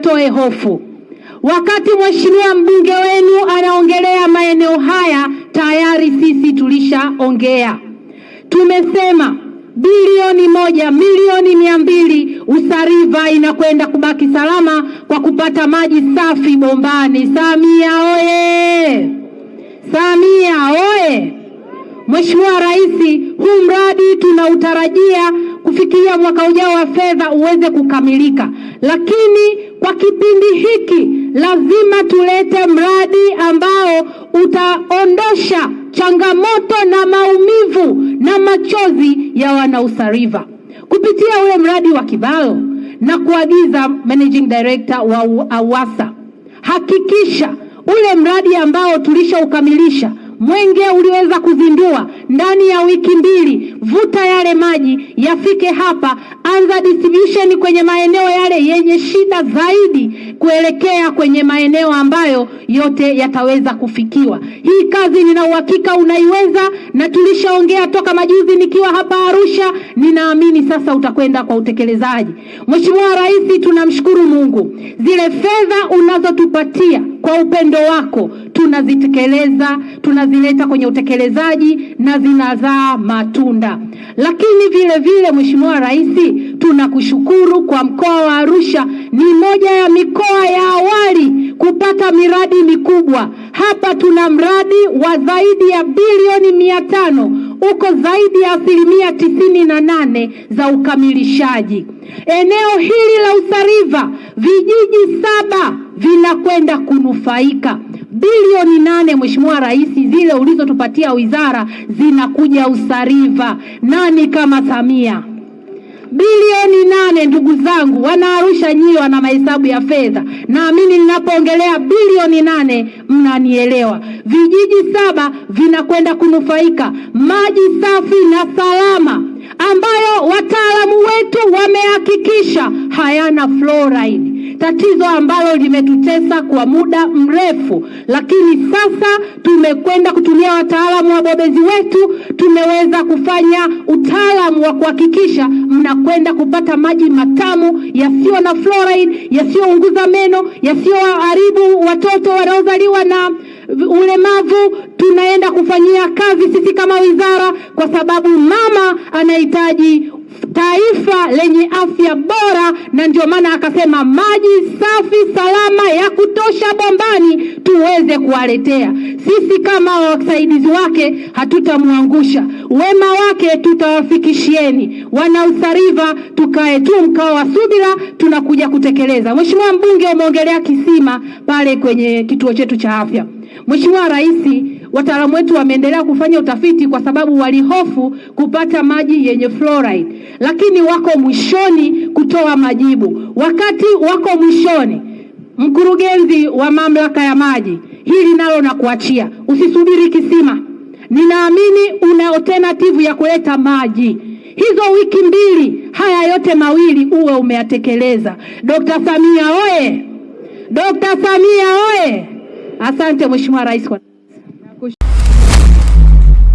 niwatoe hofu. Wakati mheshimiwa mbunge wenu anaongelea maeneo haya, tayari sisi tulishaongea. Tumesema bilioni moja milioni mia mbili Usariva inakwenda kubaki salama kwa kupata maji safi bombani. Samia oye! Samia oye! Mheshimiwa Rais, huu tunautarajia kufikia mwaka ujao wa fedha uweze kukamilika, lakini kwa kipindi hiki lazima tulete mradi ambao utaondosha changamoto na maumivu na machozi ya wanausariva. Kupitia ule mradi wa Kibalo na kuagiza managing director wa AWASA, hakikisha ule mradi ambao tulishaukamilisha Mwenge uliweza kuzindua ndani ya wiki mbili, vuta yale maji yafike hapa, anza distribution kwenye maeneo yale yenye shida zaidi, kuelekea kwenye maeneo ambayo yote yataweza kufikiwa. Hii kazi nina uhakika unaiweza, na tulishaongea toka majuzi nikiwa hapa Arusha. Ninaamini sasa utakwenda kwa utekelezaji. Mheshimiwa Rais, tunamshukuru Mungu, zile fedha unazotupatia kwa upendo wako tunazitekeleza, tunazileta kwenye utekelezaji na zinazaa matunda. Lakini vile vile, Mheshimiwa Rais, tunakushukuru kwa mkoa wa Arusha, ni moja ya mikoa ya awali kupata miradi mikubwa. Hapa tuna mradi wa zaidi ya bilioni mia tano uko zaidi ya asilimia tisini na nane za ukamilishaji. Eneo hili la Usariva, vijiji saba vinakwenda kunufaika bilioni nane. Mheshimiwa Rais, zile ulizotupatia wizara zinakuja Usariva. Nani kama Samia? Bilioni nane. Ndugu zangu Wanaarusha, nyie wana mahesabu ya fedha, naamini ninapoongelea bilioni nane mnanielewa. Vijiji saba vinakwenda kunufaika maji safi na salama ambayo wataalamu wetu wamehakikisha hayana fluoride, tatizo ambalo limetutesa kwa muda mrefu, lakini sasa tumekwenda kutumia wataalamu wabobezi wetu, tumeweza kufanya utaalamu wa kuhakikisha mnakwenda kupata maji matamu yasiyo na fluoride, yasiyounguza meno, yasiyoharibu watoto wanaozaliwa na ulemavu. Tunaenda kufanyia kazi sisi kama wizara, kwa sababu mama anahitaji taifa lenye afya bora, na ndio maana akasema maji safi salama ya kutosha bombani tuweze kuwaletea. Sisi kama wasaidizi wake hatutamwangusha, wema wake tutawafikishieni. Wana Wanausariva, tukae tu mkao wa subira, tunakuja kutekeleza. Mheshimiwa mbunge, umeongelea kisima pale kwenye kituo chetu cha afya. Mheshimiwa Rais, wataalamu wetu wameendelea kufanya utafiti kwa sababu walihofu kupata maji yenye fluoride, lakini wako mwishoni kutoa majibu. Wakati wako mwishoni, mkurugenzi wa mamlaka ya maji, hili nalo nakuachia, usisubiri kisima. Ninaamini una alternative ya kuleta maji hizo wiki mbili, haya yote mawili uwe umeyatekeleza. Dr. Samia oye! Dr. Samia oye! Asante Mheshimiwa Rais kwa